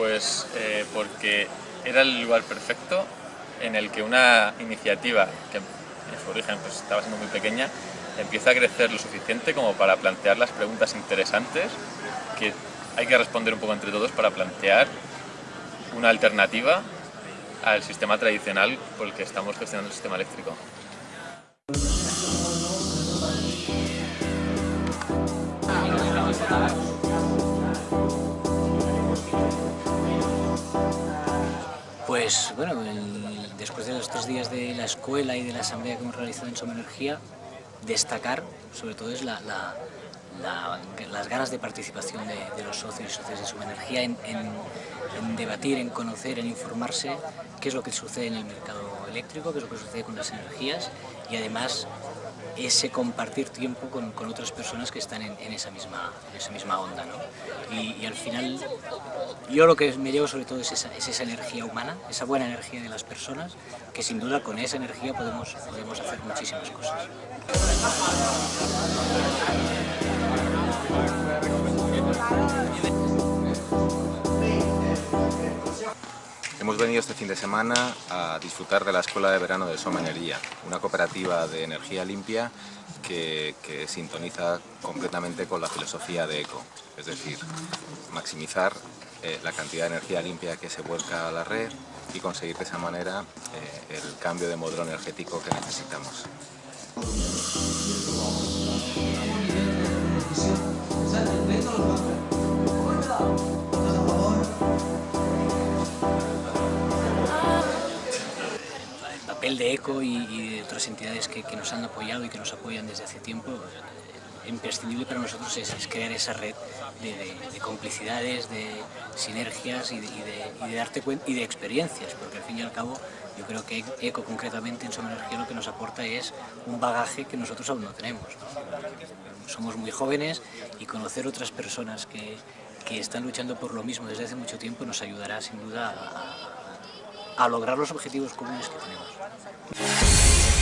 Pues eh, porque era el lugar perfecto en el que una iniciativa que en su origen pues, estaba siendo muy pequeña empieza a crecer lo suficiente como para plantear las preguntas interesantes que hay que responder un poco entre todos para plantear una alternativa al sistema tradicional por el que estamos gestionando el sistema eléctrico. Pues bueno, después de los tres días de la escuela y de la asamblea que hemos realizado en Soma Energía, destacar sobre todo es las ganas de participación de, los socios y socias de Soma Energía en, en, debatir, en conocer, en informarse qué es lo que sucede en el mercado eléctrico, qué es lo que sucede con las energías y además ese compartir tiempo con, con otras personas que están en, en, esa, misma, esa misma onda. ¿no? Y, y, al final, yo lo que me llevo sobre todo es esa, es esa, energía humana, esa buena energía de las personas, que sin duda con esa energía podemos, podemos hacer muchísimas cosas. Hemos venido este fin de semana a disfrutar de la Escuela de Verano de Soma Energía, una cooperativa de energía limpia que, sintoniza completamente con la filosofía de ECO, es decir, maximizar eh, la cantidad de energía limpia que se vuelca a la red y conseguir de esa manera eh, el cambio de modelo energético que necesitamos. Papel de ECO y, de otras entidades que, nos han apoyado y que nos apoyan desde hace tiempo, imprescindible para nosotros es, crear esa red de, de, de, complicidades, de sinergias y de, darte cuenta y de experiencias, porque al fin y al cabo yo creo que ECO concretamente en Soma Energía lo que nos aporta es un bagaje que nosotros aún no tenemos. Somos muy jóvenes y conocer otras personas que, que están luchando por lo mismo desde hace mucho tiempo nos ayudará sin duda a, a lograr los objetivos comunes que tenemos.